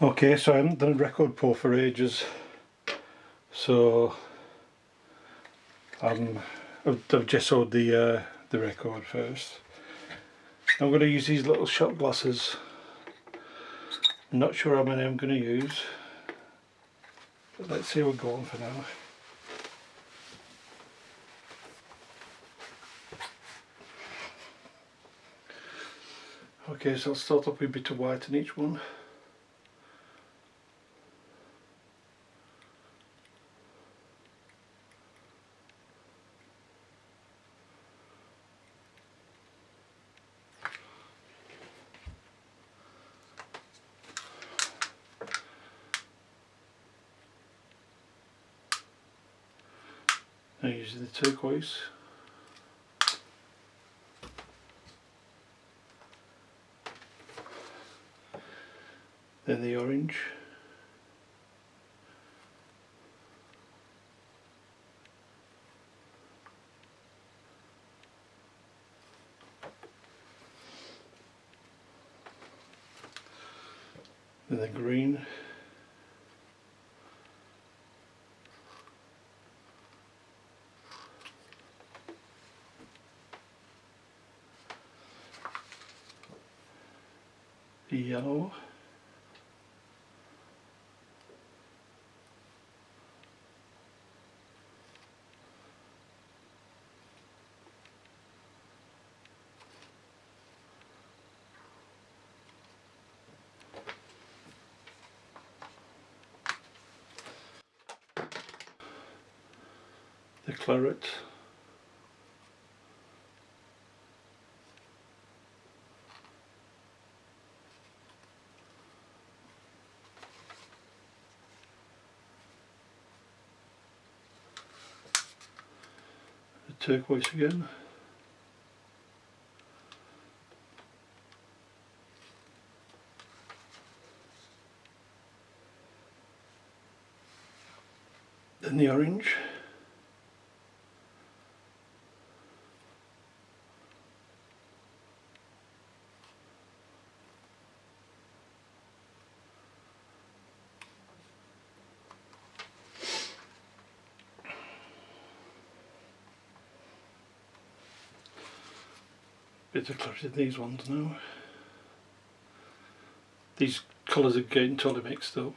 Okay, so I haven't done a record pour for ages, so um, I've, I've gessoed the uh, the record first. I'm going to use these little shot glasses. I'm not sure how many I'm going to use, but let's see we're going for now. Okay, so I'll start off with a bit of white in each one. Now using the turquoise. Then the orange. Then the green. The yellow. The claret the turquoise again. Then the orange bit of clarity these ones now. These colours are getting totally mixed up.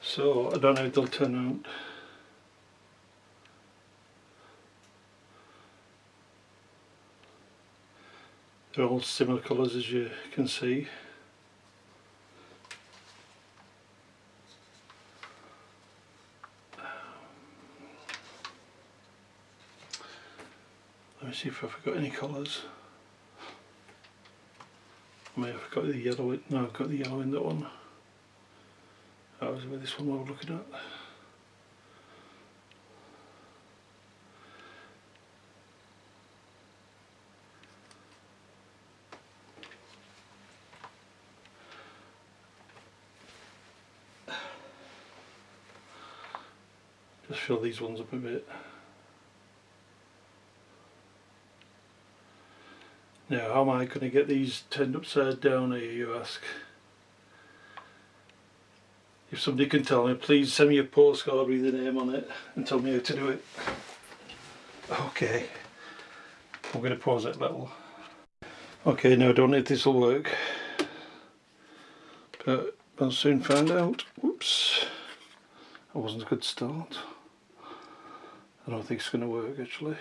So I don't know if they'll turn out. They're all similar colours as you can see. Let me see if I forgot any colours. I may have got the yellow no I've got the yellow in that one. That was with this one we were looking at. Just fill these ones up a bit. Now how am I going to get these turned upside down here you ask? If somebody can tell me please send me a postcard with the name on it and tell me how to do it. Okay, I'm going to pause it a little. Okay now I don't know if this will work but I'll soon find out. Whoops, that wasn't a good start. I don't think it's going to work actually.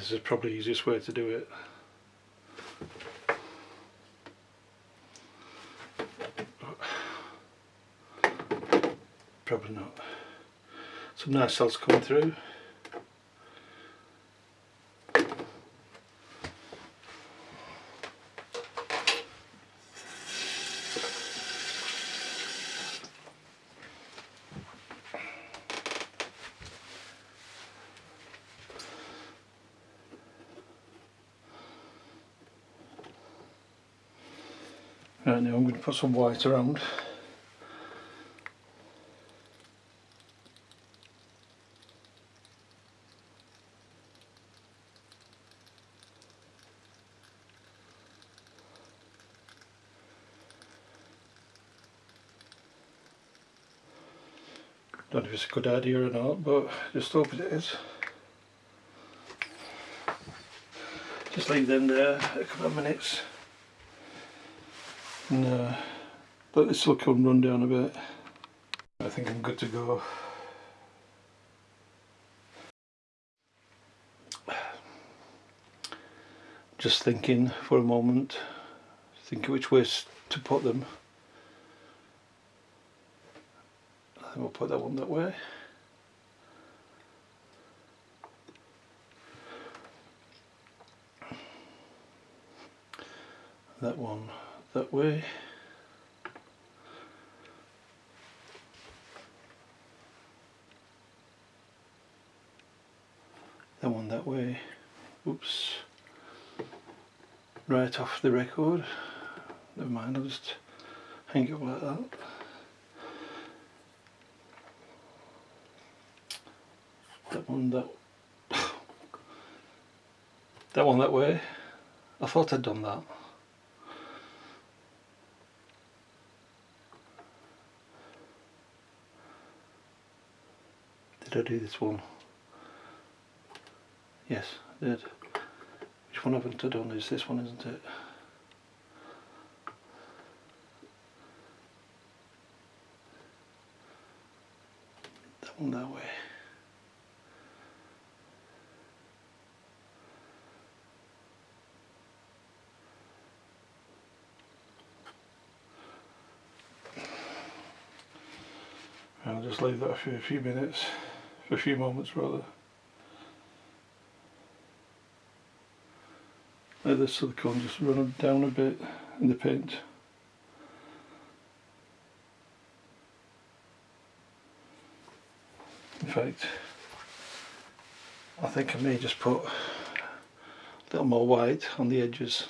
This is probably the easiest way to do it. Probably not. Some nice cells coming through. Right now I'm going to put some white around. Don't know if it's a good idea or not, but just hope it is. Just leave them there a couple of minutes. Uh, let the silicone run down a bit. I think I'm good to go. Just thinking for a moment, thinking which ways to put them. I think we'll put that one that way. That one that way. That one that way. Oops. Right off the record. Never mind, I'll just hang it like that. That one that that one that way. I thought I'd done that. Did I do this one? Yes, I did. Which one haven't I done is this one, isn't it? That one that way. I'll just leave that for a few minutes, for a few moments rather. Let the silicone just run down a bit in the paint. In fact, I think I may just put a little more white on the edges.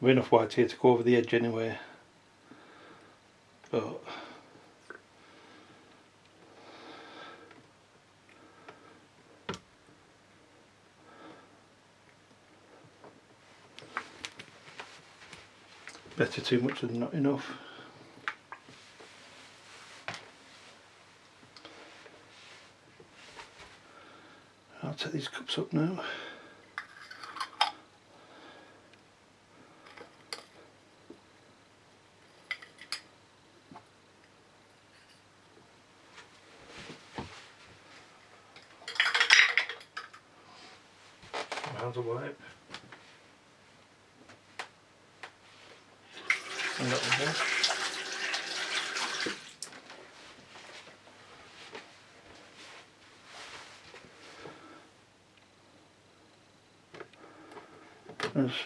We've enough white here to go over the edge anyway. But better too much than not enough. I'll take these cups up now.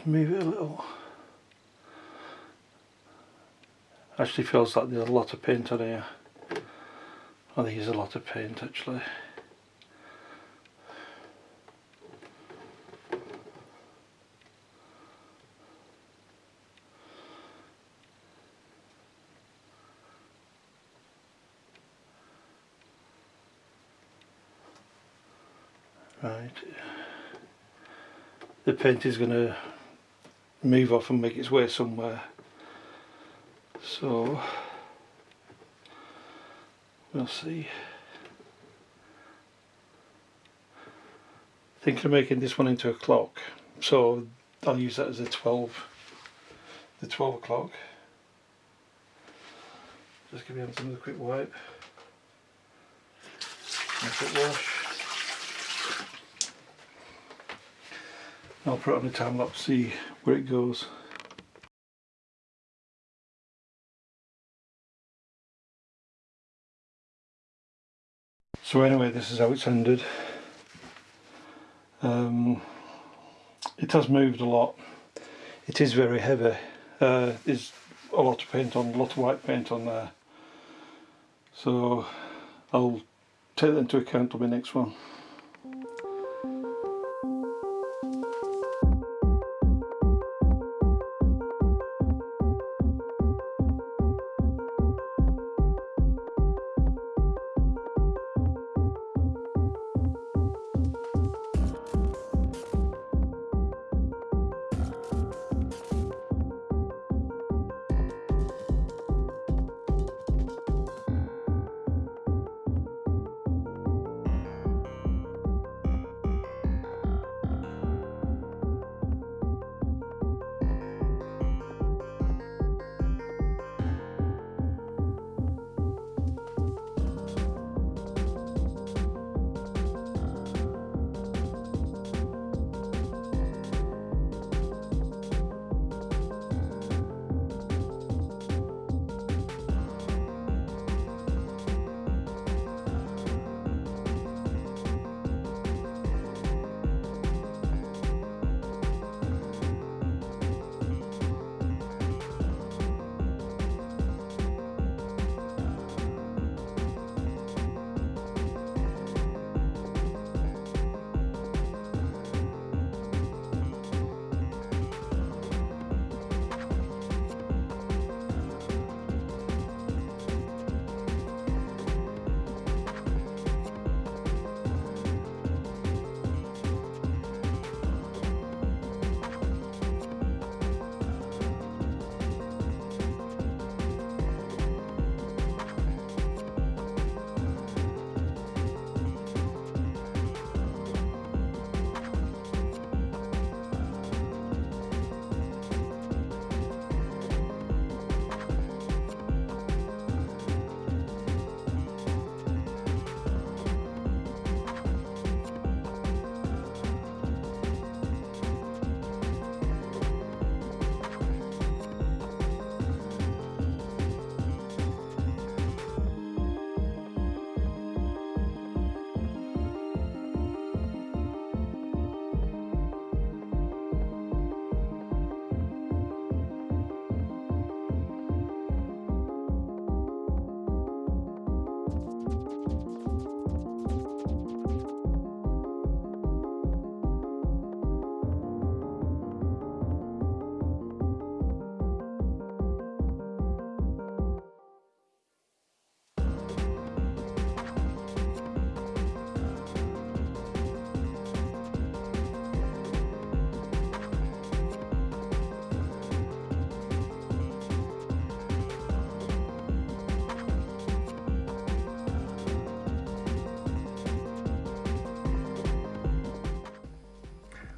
Move it a little. Actually feels like there's a lot of paint on here. I think there's a lot of paint actually. Right. The paint is going to move off and make its way somewhere. So we'll see. Thinking of making this one into a clock. So I'll use that as a 12 the 12 o'clock. Just give me another quick wipe. A quick wash. I'll put it on the time lapse see where it goes. So anyway this is how it's ended. Um, it has moved a lot. It is very heavy. Uh, there's a lot of paint on, a lot of white paint on there. So I'll take that into account on my next one.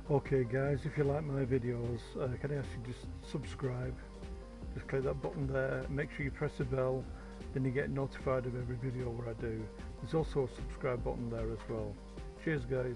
Okay guys, if you like my videos, uh, can I ask you just subscribe? Just click that button there, make sure you press the bell, then you get notified of every video where I do. There's also a subscribe button there as well. Cheers guys.